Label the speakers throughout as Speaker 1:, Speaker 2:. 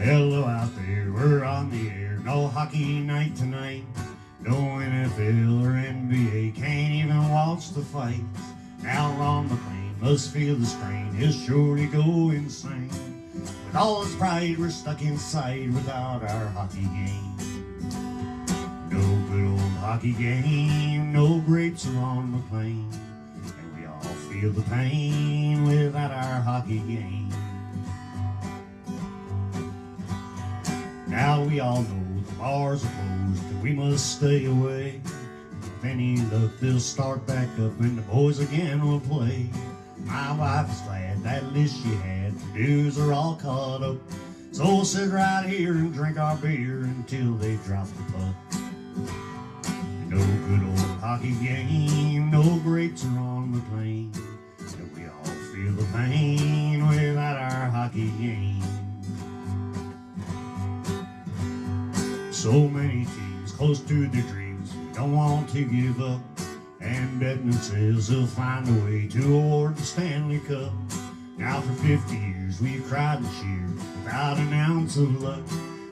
Speaker 1: Hello out there, we're on the air. No hockey night tonight. No NFL or NBA, can't even watch the fights. Now Ron MacLean must feel the strain, he'll surely go insane. With all his pride, we're stuck inside without our hockey game. No good old hockey game, no grapes on plane, And we all feel the pain without our hockey game. Now we all know the bars are closed and we must stay away. If any luck, they'll start back up and the boys again will play. My wife is glad that list she had, the dues are all caught up. So we'll sit right here and drink our beer until they drop the puck. No good old hockey game, no grapes are on the plane. And we all feel the pain So many teams close to their dreams don't want to give up. And Bettman says he'll find a way to award the Stanley Cup. Now for 50 years we've cried and cheered without an ounce of luck.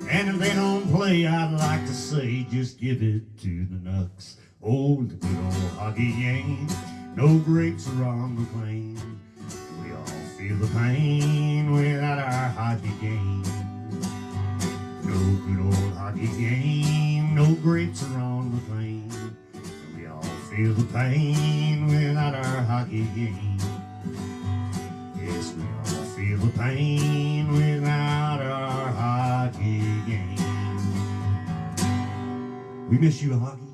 Speaker 1: And if they don't play, I'd like to say just give it to the Nucks. Oh, the good old hockey game. No grapes are on the plane. We all feel the pain without our hockey game. No good old hockey game, no grapes are on the plane. And we all feel the pain without our hockey game. Yes, we all feel the pain without our hockey game. We miss you, hockey.